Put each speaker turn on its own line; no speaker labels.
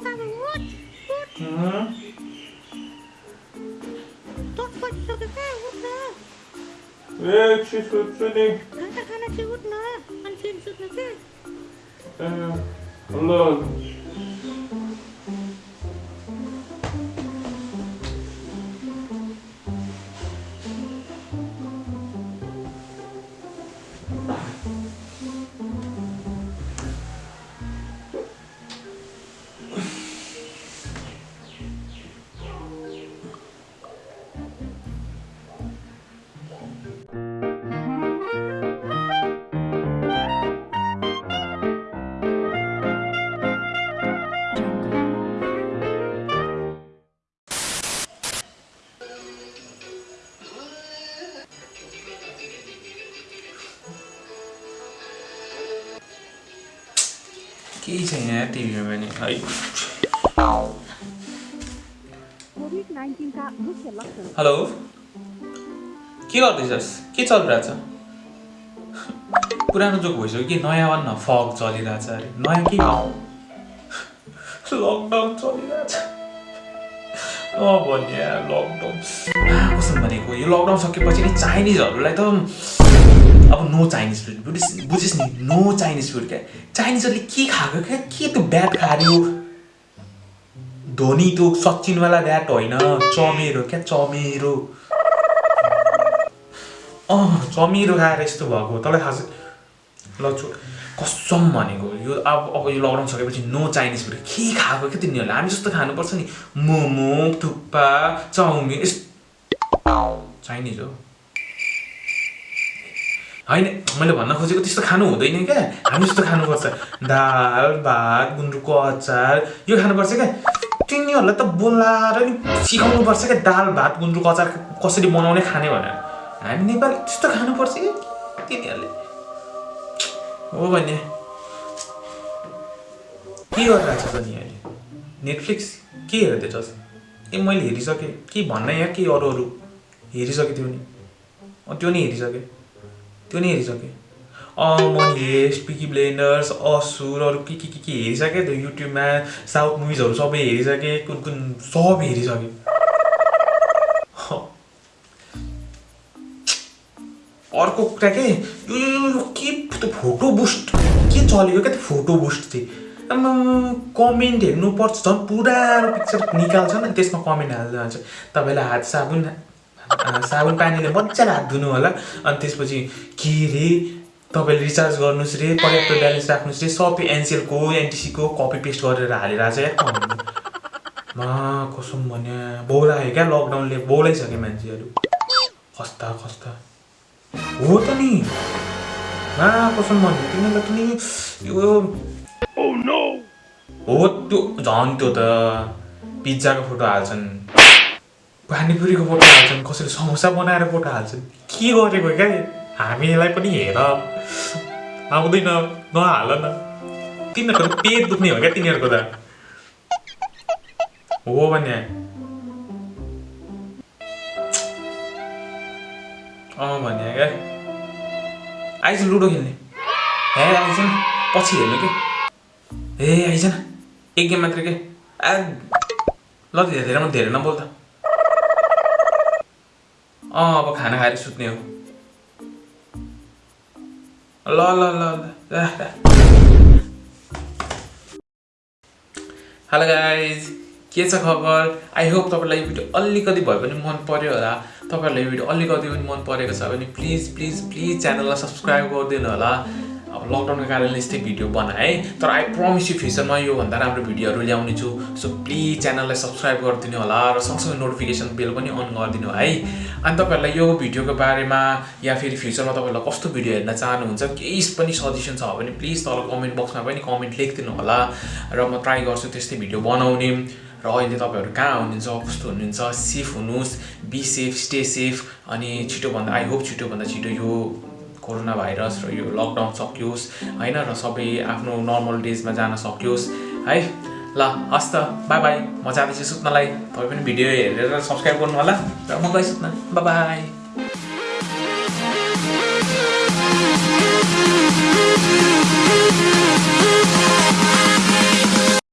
things on
the
wood. wood. Uh -huh. Don't
put sugar there, wood
there. Yeah, she's good, Sunny. Она, она тебе wood
на, он фильм суд на ты. Э, лог.
केही छैन टिभीमा पनि। है।
Hello. के गर्दैछस्? के चलिरहेछ? पुरानो जोक भइसक्यो कि नयाँ भन् न फग चलिरहेछ अरे। नयाँ के? लकडाउन चलिरहेछ। भन्ने लकडाउन कसो भनेको यो लकडाउन सकेपछि नि चाइनिजहरूलाई त अब नो चाइनिज फुड बुझिस बुझिस् नि नो चाइनिज फुड क्या? चाइनिजहरूले के खाएको क्या? के त्यो ब्याट खायो धोनी त्यो सचिनवाला ब्याट होइन। चमेरो क्या? चमेरो। अँ चमेरो खाएर यस्तो भएको तँलाई थाहा छ? ल छु कसम भनेको यो अब अब यो लकडाउन सकेपछि नो चाइनिज फुड के खाएको क्या तिनीहरूले? हामी जस्तो खानुपर्छ नि। मोमो थुक्पा चाउमिन यस्तो चाइनिज हो। होइन मैले भन्न खोजेको त्यस्तो खानु हुँदैन क्या। हामी जस्तो खानुपर्छ। दाल भात गुन्द्रुकको अचार यो खानुपर्छ क्या। तिनीहरूलाई त बोलाएर नि सिकाउनुपर्छ क्या। दाल भात गुन्द्रुकको अचार कसरी बनाउने खाने भनेर। हामी नेपाली त्यस्तो खानुपर्छ कि तिनीहरूले। हो भने के गरिरहेको छ नि अहिले? नेटफ्लिक्स के हेर्दैछस् ए मैले हेरिसकेँ। के भन्न यहाँ के अरू अरू? हेरिसकेँ त्यो नि। त्यो नि हेरिसकेँ। त्यो नि हेरिसकेँ। अँ मनी हेस्ट पिकी ब्लेन्डर्स असुर अरू के के के के हेरिसकेँ त्यो युट्युबमा साउथ मुभिजहरू सबै हेरिसकेँ कुन कुन सब हेरिसकेँ। अर्को कुरा के? यो के त्यो फोटो बुस्ट? के चलेको क्या त्यो फोटो बुस्ट चाहिँ? कमेन्ट हेर्नुपर्छ झन् पुरानो पिक्चर निकाल्छ नि त्यसमा कमेन्ट हाल्दै जान्छ तपाईँलाई हात साबुन साबुन पानीले मजाले हात धुनु होला। अनि त्यसपछि के रे तपाईँले रिचार्ज गर्नुहोस् रे पर्याप्त ब्यालेन्स राख्नुहोस् रे सबै एनसिएलको एनटिसीको कपी पेस्ट गरेर हालेर कमेन्ट मा कसम भने बौलायो क्या लकडाउनले बौलाइसक्यो मान्छेहरू। खस्ता खस्ता। हो त नि। मा कसम भन्यो तिनीहरूलाई पनि यो हो त्यो झन् त्यो त पिज्जाको फोटो हाल्छन्। पानीपुरीको फोटो हाल्छन् कसैले समोसा बनाएर फोटो हाल्छन्। के गरेको क्या हामीलाई पनि हेर। आउँदैन नहाल न। तिनीहरूको पेट दुख्ने हो क्या तिनीहरूको त। हो भने। अँ भने क्या। आइज लुडो खेल्ने। हे आइज पछि हेर्नु के? ए आइज एक गेम मात्रै के? आ ल धेरै म धेरै नबोल त अँ अब खाना खाएर सुत्ने हो। ल ल ल हेलो गाइज के छ खबर? आई होप तपाईँलाई यो भिडियो अलिकति भए पनि मन पर्यो होला। तपाईँहरूलाई यो भिडियो अलिकति पनि मन परेको छ भने प्लिज प्लिज प्लिज च्यानललाई सब्सक्राइब गरिदिनु होला। अब लकडाउनको कारणले यस्तै भिडियो बनाएँ। तर आई प्रमिस यु फ्युचरमा योभन्दा राम्रो भिडियोहरू ल्याउने छु। सो प्लिज च्यानललाई सब्सक्राइब गरिदिनु होला र सँगसँगै नोटिफिकेसन बेल पनि अन गरिदिनु है। अनि तपाईँहरूलाई यो भिडियोको बारेमा या फेरि फ्युचरमा तपाईँहरूलाई कस्तो भिडियो हेर्न चाहनुहुन्छ केही पनि सजेसन छ भने प्लिज तल कमेन्ट बक्समा पनि कमेन्ट लेखिदिनु होला र म ट्राई गर्छु त्यस्तै भिडियो बनाउने। र अहिले तपाईँहरू कहाँ हुनुहुन्छ कस्तो हुनुहुन्छ सेफ हुनुहोस् बी सेफ स्टे सेफ अनि छिटोभन्दा आई होप छिटोभन्दा छिटो यो कोरोना भाइरस र यो लकडाउन सकियोस् होइन? र सबै आफ्नो नर्मल डेजमा जान सकियोस् है? ल हस् त बाई बाई म जाँदैछु सुत्नलाई। तपाईँ पनि भिडियो हेरेर सब्सक्राइब गर्नु होला र म गएँ सुत्न। बाई